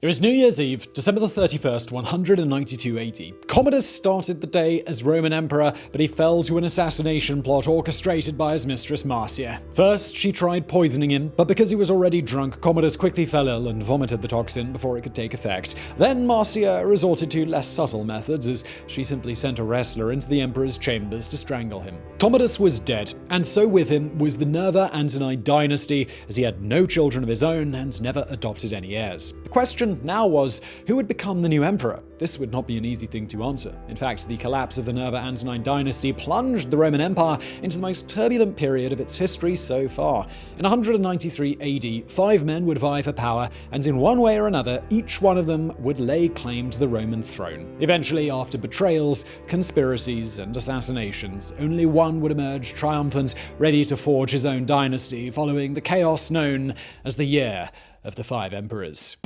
It was New Year's Eve, December the 31st, 192 AD. Commodus started the day as Roman emperor, but he fell to an assassination plot orchestrated by his mistress Marcia. First, she tried poisoning him, but because he was already drunk, Commodus quickly fell ill and vomited the toxin before it could take effect. Then Marcia resorted to less subtle methods, as she simply sent a wrestler into the emperor's chambers to strangle him. Commodus was dead, and so with him was the Nerva Antonine dynasty, as he had no children of his own and never adopted any heirs. The question question now was who would become the new emperor? This would not be an easy thing to answer. In fact, the collapse of the Nerva Antonine dynasty plunged the Roman Empire into the most turbulent period of its history so far. In 193 AD, five men would vie for power, and in one way or another, each one of them would lay claim to the Roman throne. Eventually, after betrayals, conspiracies, and assassinations, only one would emerge triumphant, ready to forge his own dynasty, following the chaos known as the Year of the Five Emperors.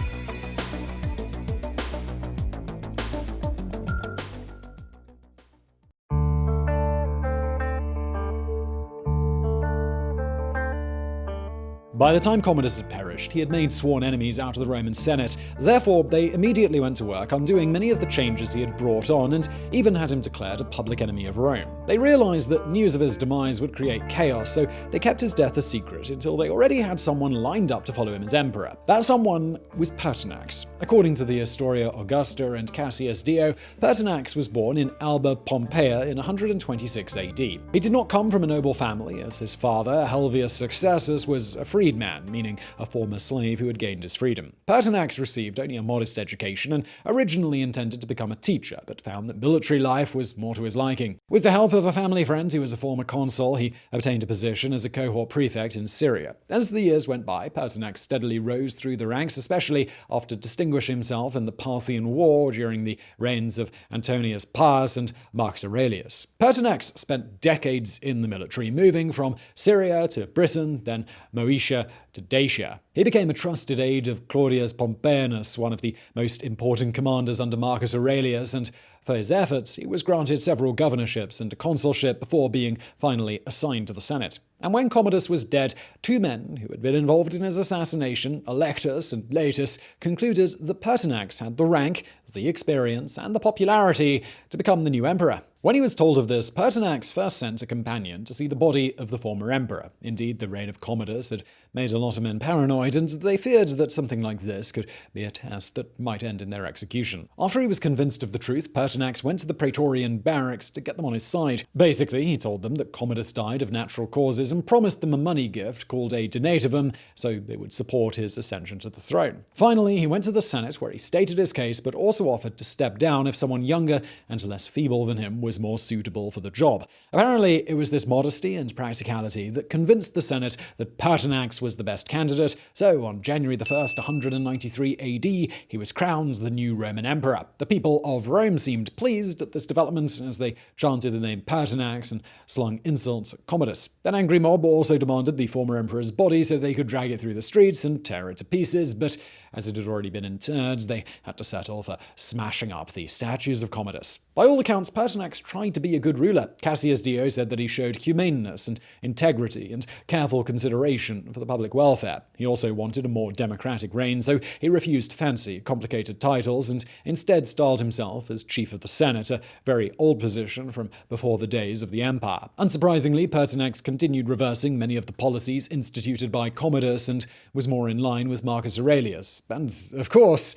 By the time Commodus had perished, he had made sworn enemies out of the Roman Senate. Therefore, they immediately went to work undoing many of the changes he had brought on, and even had him declared a public enemy of Rome. They realized that news of his demise would create chaos, so they kept his death a secret until they already had someone lined up to follow him as emperor. That someone was Pertinax. According to the Historia Augusta and Cassius Dio, Pertinax was born in Alba Pompeia in 126 AD. He did not come from a noble family, as his father, Helvius Successus, was a free freedman, meaning a former slave who had gained his freedom. Pertinax received only a modest education and originally intended to become a teacher, but found that military life was more to his liking. With the help of a family friend who was a former consul, he obtained a position as a cohort prefect in Syria. As the years went by, Pertinax steadily rose through the ranks, especially after distinguishing himself in the Parthian War during the reigns of Antoninus Pius and Marcus Aurelius. Pertinax spent decades in the military, moving from Syria to Britain, then Moesia to Dacia. He became a trusted aide of Claudius Pompeianus, one of the most important commanders under Marcus Aurelius, and for his efforts, he was granted several governorships and a consulship before being finally assigned to the Senate. And when Commodus was dead, two men who had been involved in his assassination, Eclectus and Laetus, concluded that Pertinax had the rank, the experience, and the popularity to become the new emperor. When he was told of this, Pertinax first sent a companion to see the body of the former emperor. Indeed, the reign of Commodus had made a lot of men paranoid, and they feared that something like this could be a test that might end in their execution. After he was convinced of the truth, Pertinax went to the Praetorian barracks to get them on his side. Basically, he told them that Commodus died of natural causes and promised them a money gift called a donativum so they would support his ascension to the throne. Finally, he went to the Senate where he stated his case but also offered to step down if someone younger and less feeble than him was was more suitable for the job. Apparently, it was this modesty and practicality that convinced the Senate that Pertinax was the best candidate, so on January 1, 193 AD, he was crowned the new Roman emperor. The people of Rome seemed pleased at this development as they chanted the name Pertinax and slung insults at Commodus. An angry mob also demanded the former emperor's body so they could drag it through the streets and tear it to pieces, but as it had already been interred, they had to settle for smashing up the statues of Commodus. By all accounts, Pertinax tried to be a good ruler. Cassius Dio said that he showed humaneness and integrity and careful consideration for the public welfare. He also wanted a more democratic reign, so he refused fancy, complicated titles and instead styled himself as chief of the Senate, a very old position from before the days of the empire. Unsurprisingly, Pertinax continued reversing many of the policies instituted by Commodus and was more in line with Marcus Aurelius. And, of course,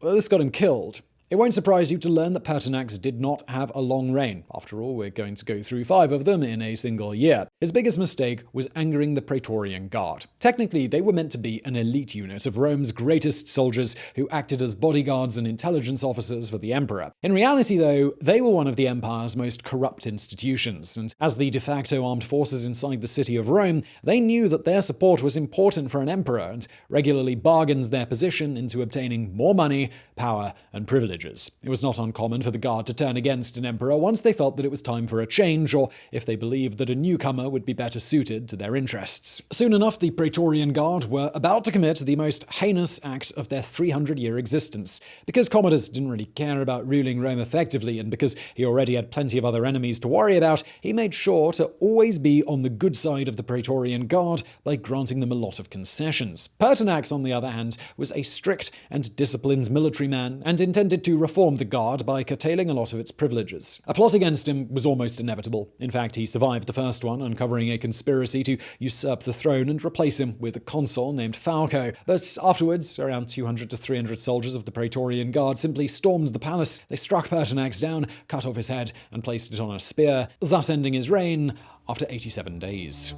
this got him killed. It won't surprise you to learn that Pertinax did not have a long reign. After all, we're going to go through five of them in a single year. His biggest mistake was angering the Praetorian Guard. Technically, they were meant to be an elite unit of Rome's greatest soldiers who acted as bodyguards and intelligence officers for the emperor. In reality, though, they were one of the empire's most corrupt institutions, and as the de facto armed forces inside the city of Rome, they knew that their support was important for an emperor and regularly bargained their position into obtaining more money, power, and privileges. It was not uncommon for the Guard to turn against an emperor once they felt that it was time for a change, or if they believed that a newcomer would be better suited to their interests. Soon enough, the Praetorian Guard were about to commit the most heinous act of their 300 year existence. Because Commodus didn't really care about ruling Rome effectively, and because he already had plenty of other enemies to worry about, he made sure to always be on the good side of the Praetorian Guard by granting them a lot of concessions. Pertinax, on the other hand, was a strict and disciplined military man and intended to reform the Guard by curtailing a lot of its privileges. A plot against him was almost inevitable. In fact, he survived the first one, uncovering a conspiracy to usurp the throne and replace him with a consul named Falco. But afterwards, around 200 to 300 soldiers of the Praetorian Guard simply stormed the palace. They struck Pertinax down, cut off his head, and placed it on a spear, thus ending his reign after 87 days.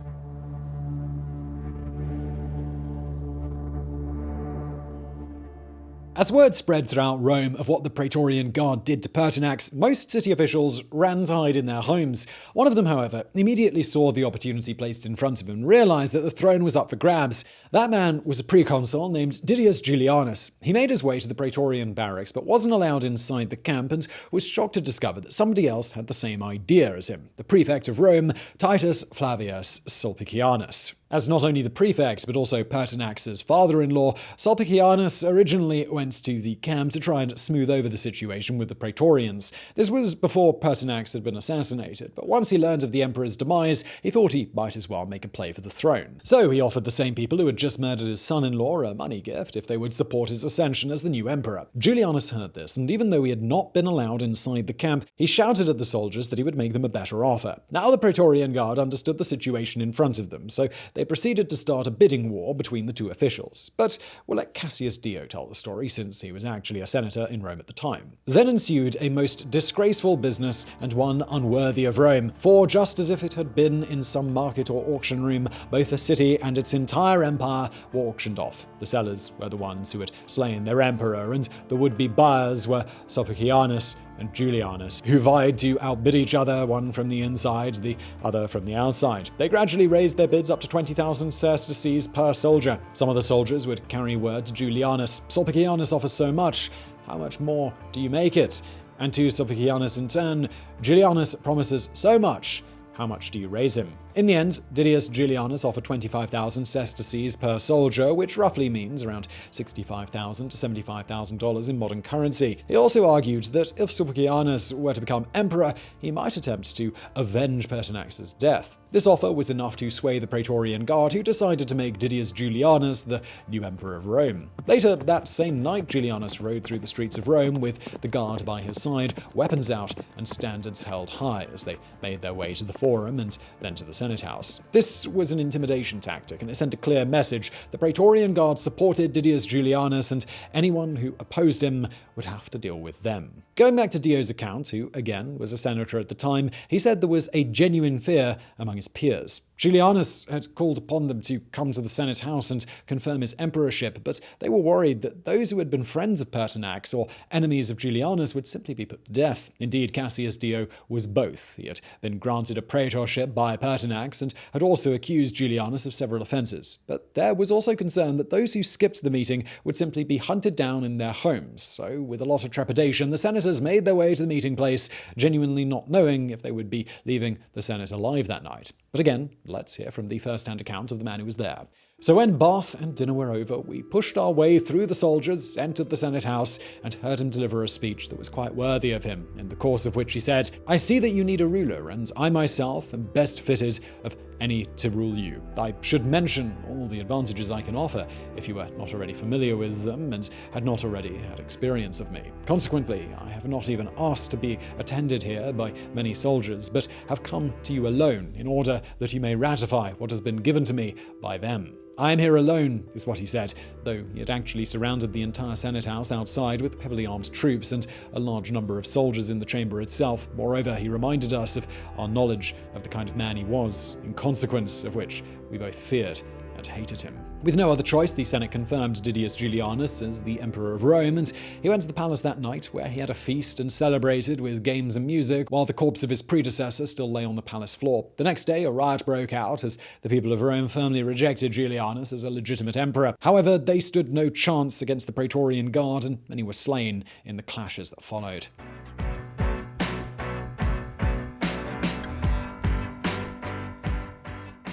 As word spread throughout Rome of what the Praetorian Guard did to Pertinax, most city officials ran to hide in their homes. One of them, however, immediately saw the opportunity placed in front of him and realized that the throne was up for grabs. That man was a proconsul named Didius Julianus. He made his way to the Praetorian barracks but wasn't allowed inside the camp and was shocked to discover that somebody else had the same idea as him the prefect of Rome, Titus Flavius Sulpicianus. As not only the prefect, but also Pertinax's father-in-law, Sulpicianus originally went to the camp to try and smooth over the situation with the Praetorians. This was before Pertinax had been assassinated, but once he learned of the emperor's demise, he thought he might as well make a play for the throne. So he offered the same people who had just murdered his son-in-law a money gift if they would support his ascension as the new emperor. Julianus heard this, and even though he had not been allowed inside the camp, he shouted at the soldiers that he would make them a better offer. Now the Praetorian Guard understood the situation in front of them, so proceeded to start a bidding war between the two officials. But we'll let Cassius Dio tell the story, since he was actually a senator in Rome at the time. Then ensued a most disgraceful business and one unworthy of Rome, for just as if it had been in some market or auction room, both the city and its entire empire were auctioned off. The sellers were the ones who had slain their emperor, and the would-be buyers were Sulpicianus and Julianus, who vied to outbid each other, one from the inside, the other from the outside. They gradually raised their bids up to 20,000 sesterces per soldier. Some of the soldiers would carry word to Julianus. Sulpicianus offers so much. How much more do you make it? And to Sulpicianus in turn, Julianus promises so much. How much do you raise him? In the end, Didius Julianus offered 25,000 sesterces per soldier, which roughly means around 65,000 to $75,000 in modern currency. He also argued that if Sulpicianus were to become emperor, he might attempt to avenge Pertinax's death. This offer was enough to sway the Praetorian Guard, who decided to make Didius Julianus the new emperor of Rome. Later that same night, Julianus rode through the streets of Rome with the guard by his side, weapons out, and standards held high as they made their way to the Forum and then to the Senate House. This was an intimidation tactic, and it sent a clear message. The Praetorian Guard supported Didius Julianus, and anyone who opposed him would have to deal with them. Going back to Dio's account, who, again, was a senator at the time, he said there was a genuine fear among his peers. Julianus had called upon them to come to the Senate House and confirm his emperorship, but they were worried that those who had been friends of Pertinax or enemies of Julianus would simply be put to death. Indeed, Cassius Dio was both. He had been granted a praetorship by Pertinax and had also accused Julianus of several offences. But there was also concern that those who skipped the meeting would simply be hunted down in their homes. So, with a lot of trepidation, the senators made their way to the meeting place, genuinely not knowing if they would be leaving the Senate alive that night. But again, let's hear from the first-hand account of the man who was there. So when bath and dinner were over, we pushed our way through the soldiers, entered the Senate House, and heard him deliver a speech that was quite worthy of him, in the course of which he said, I see that you need a ruler, and I myself am best fitted of any to rule you. I should mention all the advantages I can offer, if you were not already familiar with them and had not already had experience of me. Consequently, I have not even asked to be attended here by many soldiers, but have come to you alone, in order that you may ratify what has been given to me by them. I am here alone, is what he said, though he had actually surrounded the entire Senate House outside with heavily armed troops and a large number of soldiers in the chamber itself. Moreover, he reminded us of our knowledge of the kind of man he was, in consequence of which we both feared and hated him. With no other choice, the Senate confirmed Didius Julianus as the Emperor of Rome, and he went to the palace that night, where he had a feast and celebrated with games and music, while the corpse of his predecessor still lay on the palace floor. The next day, a riot broke out as the people of Rome firmly rejected Julianus as a legitimate emperor. However, they stood no chance against the Praetorian Guard, and many were slain in the clashes that followed.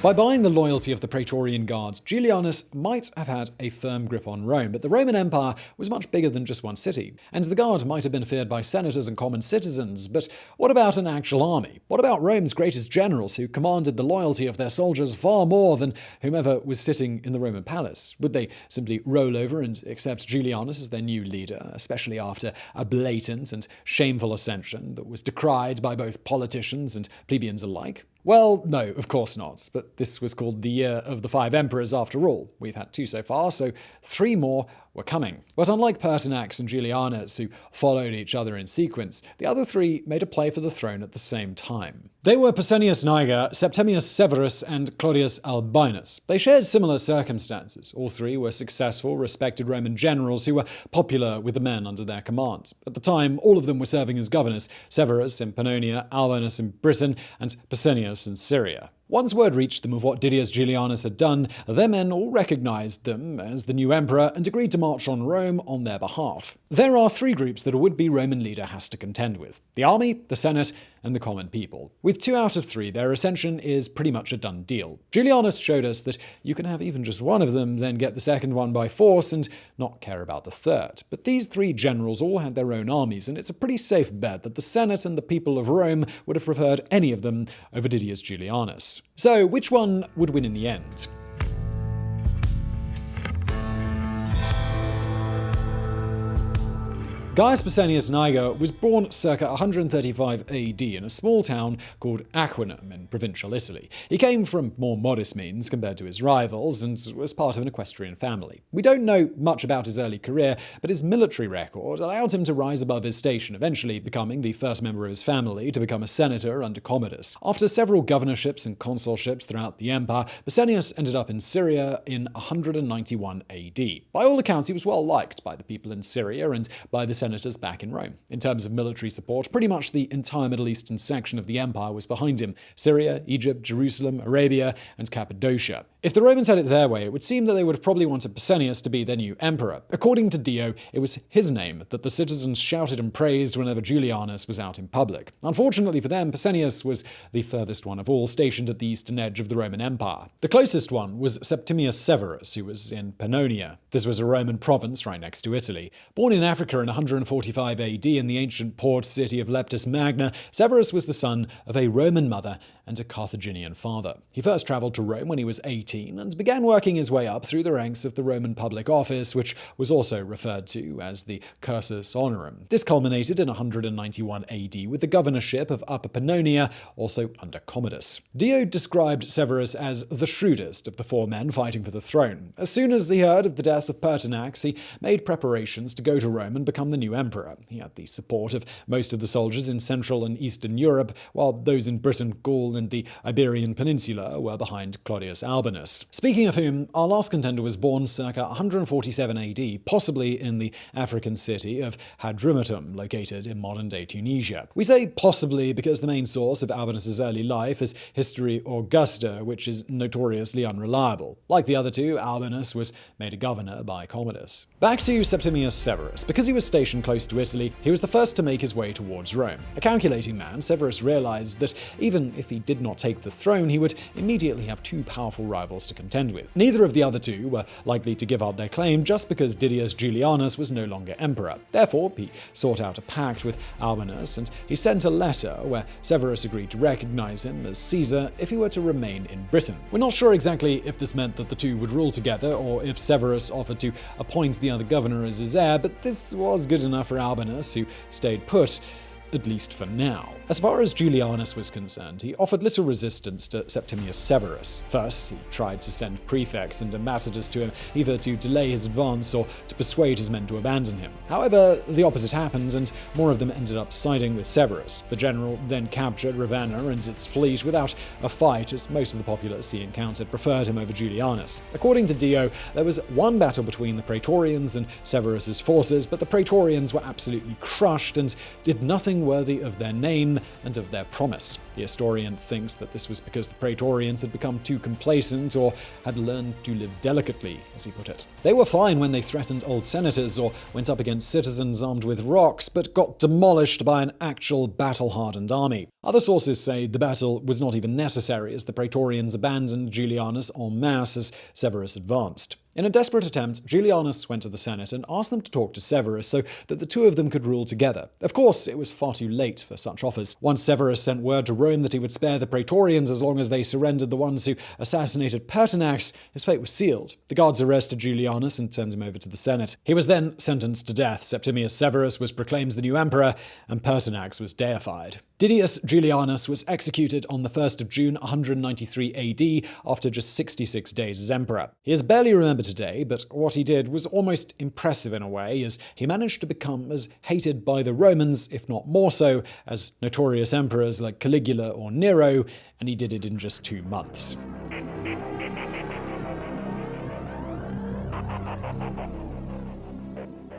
By buying the loyalty of the Praetorian Guards, Julianus might have had a firm grip on Rome, but the Roman Empire was much bigger than just one city, and the Guard might have been feared by senators and common citizens, but what about an actual army? What about Rome's greatest generals who commanded the loyalty of their soldiers far more than whomever was sitting in the Roman palace? Would they simply roll over and accept Julianus as their new leader, especially after a blatant and shameful ascension that was decried by both politicians and plebeians alike? Well, no, of course not. But this was called the Year of the Five Emperors after all. We've had two so far, so three more were coming. But unlike Pertinax and Julianus, who followed each other in sequence, the other three made a play for the throne at the same time. They were Pescennius Niger, Septimius Severus, and Claudius Albinus. They shared similar circumstances. All three were successful, respected Roman generals who were popular with the men under their command. At the time, all of them were serving as governors Severus in Pannonia, Albinus in Britain, and Pescennius in Syria. Once word reached them of what Didius Julianus had done, their men all recognized them as the new emperor and agreed to march on Rome on their behalf. There are three groups that a would-be Roman leader has to contend with. The army, the senate, and the common people. With two out of three, their ascension is pretty much a done deal. Julianus showed us that you can have even just one of them, then get the second one by force, and not care about the third. But these three generals all had their own armies, and it's a pretty safe bet that the Senate and the people of Rome would have preferred any of them over Didius Julianus. So, which one would win in the end? Gaius Pescennius Niger was born circa 135 AD in a small town called Aquinum in provincial Italy. He came from more modest means compared to his rivals and was part of an equestrian family. We don't know much about his early career, but his military record allowed him to rise above his station, eventually becoming the first member of his family to become a senator under Commodus. After several governorships and consulships throughout the empire, Pescennius ended up in Syria in 191 AD. By all accounts, he was well liked by the people in Syria and by the senators back in Rome. In terms of military support, pretty much the entire Middle Eastern section of the empire was behind him Syria, Egypt, Jerusalem, Arabia, and Cappadocia. If the Romans had it their way, it would seem that they would have probably wanted Pescennius to be their new emperor. According to Dio, it was his name that the citizens shouted and praised whenever Julianus was out in public. Unfortunately for them, Pescennius was the furthest one of all, stationed at the eastern edge of the Roman Empire. The closest one was Septimius Severus, who was in Pannonia. This was a Roman province right next to Italy. Born in Africa in 145 AD in the ancient port city of Leptis Magna, Severus was the son of a Roman mother and a Carthaginian father. He first travelled to Rome when he was 18 and began working his way up through the ranks of the Roman public office, which was also referred to as the cursus honorum. This culminated in 191 AD with the governorship of Upper Pannonia, also under Commodus. Dio described Severus as the shrewdest of the four men fighting for the throne. As soon as he heard of the death of Pertinax, he made preparations to go to Rome and become the new emperor. He had the support of most of the soldiers in Central and Eastern Europe, while those in Britain, Gaul, and the Iberian Peninsula were behind Claudius Albinus. Speaking of whom, our last contender was born circa 147 AD, possibly in the African city of Hadrumetum, located in modern-day Tunisia. We say possibly because the main source of Albinus's early life is Historia Augusta, which is notoriously unreliable. Like the other two, Albinus was made a governor by Commodus. Back to Septimius Severus. Because he was stationed close to Italy, he was the first to make his way towards Rome. A calculating man, Severus realized that even if he did not take the throne, he would immediately have two powerful rivals to contend with. Neither of the other two were likely to give up their claim just because Didius Julianus was no longer emperor. Therefore, he sought out a pact with Albinus, and he sent a letter where Severus agreed to recognize him as Caesar if he were to remain in Britain. We're not sure exactly if this meant that the two would rule together, or if Severus offered to appoint the other governor as his heir, but this was good enough for Albinus, who stayed put at least for now. As far as Julianus was concerned, he offered little resistance to Septimius Severus. First, he tried to send prefects and ambassadors to him, either to delay his advance or to persuade his men to abandon him. However, the opposite happened, and more of them ended up siding with Severus. The general then captured Ravenna and its fleet without a fight, as most of the populace he encountered preferred him over Julianus. According to Dio, there was one battle between the Praetorians and Severus's forces, but the Praetorians were absolutely crushed and did nothing worthy of their name and of their promise. The historian thinks that this was because the Praetorians had become too complacent or had learned to live delicately, as he put it. They were fine when they threatened old senators or went up against citizens armed with rocks, but got demolished by an actual battle hardened army. Other sources say the battle was not even necessary as the Praetorians abandoned Julianus en masse as Severus advanced. In a desperate attempt, Julianus went to the Senate and asked them to talk to Severus so that the two of them could rule together. Of course, it was far too late for such offers. Once Severus sent word to Rome that he would spare the Praetorians as long as they surrendered the ones who assassinated Pertinax, his fate was sealed. The guards arrested Julianus and turned him over to the Senate. He was then sentenced to death. Septimius Severus was proclaimed the new emperor, and Pertinax was deified. Didius Julianus was executed on the 1st of June 193 AD after just 66 days as emperor. He is barely remembered today, but what he did was almost impressive in a way, as he managed to become as hated by the Romans, if not more so, as notorious emperors like Caligula or Nero, and he did it in just two months.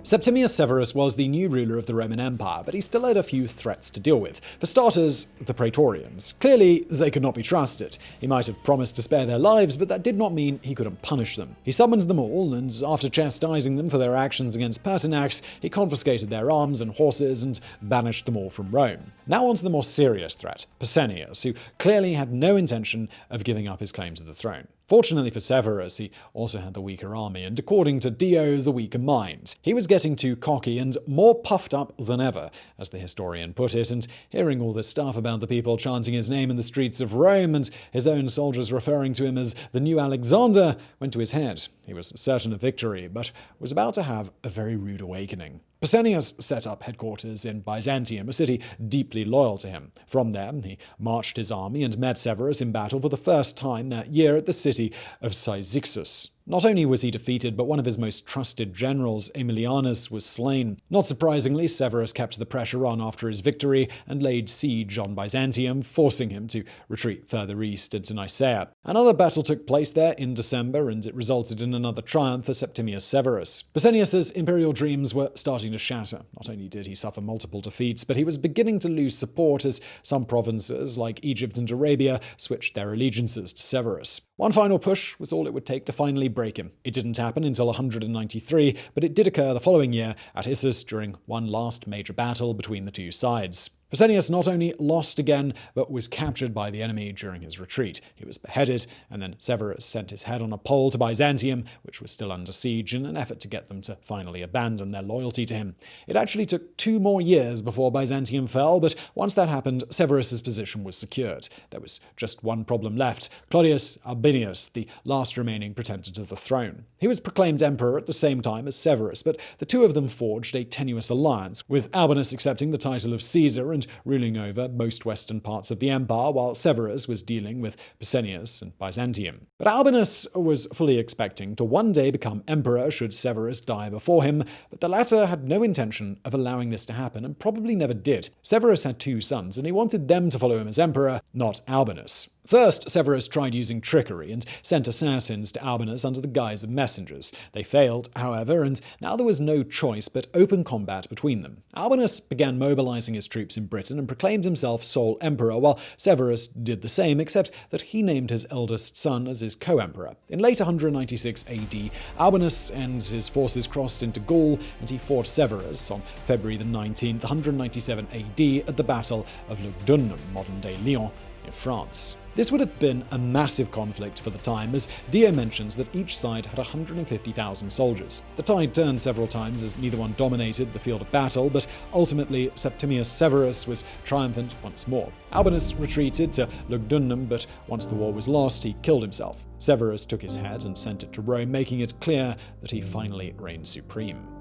Septimius Severus was the new ruler of the Roman Empire, but he still had a few threats to deal with. For starters, the Praetorians. Clearly, they could not be trusted. He might have promised to spare their lives, but that did not mean he couldn't punish them. He summoned them all, and after chastising them for their actions against Pertinax, he confiscated their arms and horses and banished them all from Rome. Now on to the more serious threat, Pescennius, who clearly had no intention of giving up his claim to the throne. Fortunately for Severus, he also had the weaker army, and according to Dio, the weaker mind. He was getting too cocky and more puffed up than ever, as the historian put it, and hearing all this stuff about the people chanting his name in the streets of Rome and his own soldiers referring to him as the new Alexander went to his head. He was certain of victory, but was about to have a very rude awakening. Pescennius set up headquarters in Byzantium, a city deeply loyal to him. From there, he marched his army and met Severus in battle for the first time that year at the city of Cyzicus. Not only was he defeated, but one of his most trusted generals, Aemilianus, was slain. Not surprisingly, Severus kept the pressure on after his victory and laid siege on Byzantium, forcing him to retreat further east into Nicaea. Another battle took place there in December, and it resulted in another triumph for Septimius Severus. Pescennius's imperial dreams were starting to shatter. Not only did he suffer multiple defeats, but he was beginning to lose support as some provinces, like Egypt and Arabia, switched their allegiances to Severus. One final push was all it would take to finally break him. It didn't happen until 193, but it did occur the following year at Issus during one last major battle between the two sides. Pescennius not only lost again, but was captured by the enemy during his retreat. He was beheaded, and then Severus sent his head on a pole to Byzantium, which was still under siege, in an effort to get them to finally abandon their loyalty to him. It actually took two more years before Byzantium fell, but once that happened, Severus's position was secured. There was just one problem left Claudius Albinus, the last remaining pretender to the throne. He was proclaimed emperor at the same time as Severus, but the two of them forged a tenuous alliance, with Albinus accepting the title of Caesar and ruling over most western parts of the empire, while Severus was dealing with Pescennius and Byzantium. But Albinus was fully expecting to one day become emperor should Severus die before him, but the latter had no intention of allowing this to happen and probably never did. Severus had two sons, and he wanted them to follow him as emperor, not Albinus. First, Severus tried using trickery and sent assassins to Albinus under the guise of messengers. They failed, however, and now there was no choice but open combat between them. Albinus began mobilizing his troops in Britain and proclaimed himself sole emperor, while Severus did the same, except that he named his eldest son as his co-emperor. In late 196 AD, Albinus and his forces crossed into Gaul, and he fought Severus on February the 19th, 197 AD, at the Battle of Lugdunum, modern-day Lyon, in France. This would have been a massive conflict for the time, as Dio mentions that each side had 150,000 soldiers. The tide turned several times as neither one dominated the field of battle, but ultimately Septimius Severus was triumphant once more. Albinus retreated to Lugdunum, but once the war was lost, he killed himself. Severus took his head and sent it to Rome, making it clear that he finally reigned supreme.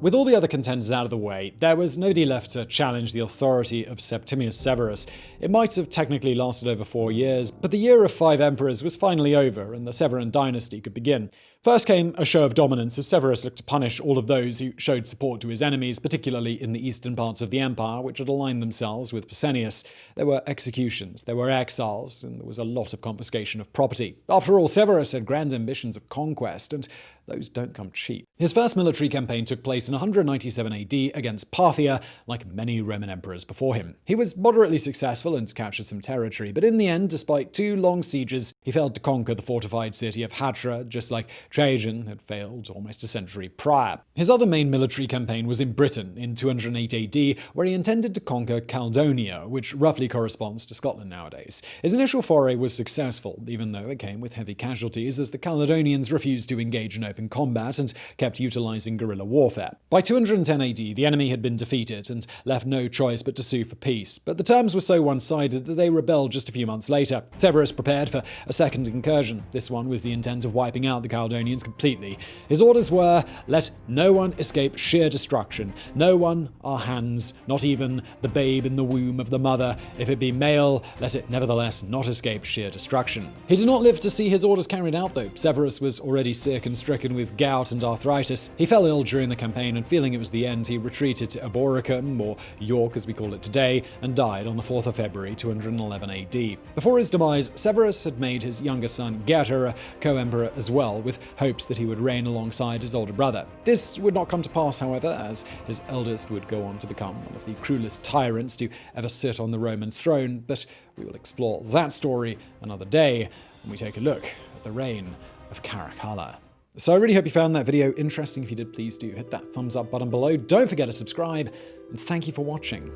With all the other contenders out of the way, there was nobody left to challenge the authority of Septimius Severus. It might have technically lasted over four years, but the year of five emperors was finally over, and the Severan dynasty could begin. First came a show of dominance as Severus looked to punish all of those who showed support to his enemies, particularly in the eastern parts of the empire, which had aligned themselves with Pescennius. There were executions, there were exiles, and there was a lot of confiscation of property. After all, Severus had grand ambitions of conquest, and those don't come cheap. His first military campaign took place in 197 AD against Parthia, like many Roman emperors before him. He was moderately successful and captured some territory, but in the end, despite two long sieges, he failed to conquer the fortified city of Hatra, just like Trajan had failed almost a century prior. His other main military campaign was in Britain in 208 AD, where he intended to conquer Caledonia, which roughly corresponds to Scotland nowadays. His initial foray was successful, even though it came with heavy casualties, as the Caledonians refused to engage in open combat and kept utilizing guerrilla warfare. By 210 AD, the enemy had been defeated and left no choice but to sue for peace, but the terms were so one-sided that they rebelled just a few months later. Severus prepared for a second incursion, this one with the intent of wiping out the Caledonians completely. His orders were, let no one escape sheer destruction, no one our hands, not even the babe in the womb of the mother. If it be male, let it nevertheless not escape sheer destruction. He did not live to see his orders carried out, though. Severus was already sick and stricken with gout and arthritis. He fell ill during the campaign, and feeling it was the end, he retreated to Eboracum, or York as we call it today, and died on the 4th of February 211 AD. Before his demise, Severus had made his younger son Geta a co-emperor as well, with hopes that he would reign alongside his older brother. This would not come to pass, however, as his eldest would go on to become one of the cruelest tyrants to ever sit on the Roman throne, but we will explore that story another day when we take a look at the reign of Caracalla. So I really hope you found that video interesting. If you did, please do hit that thumbs up button below. Don't forget to subscribe, and thank you for watching.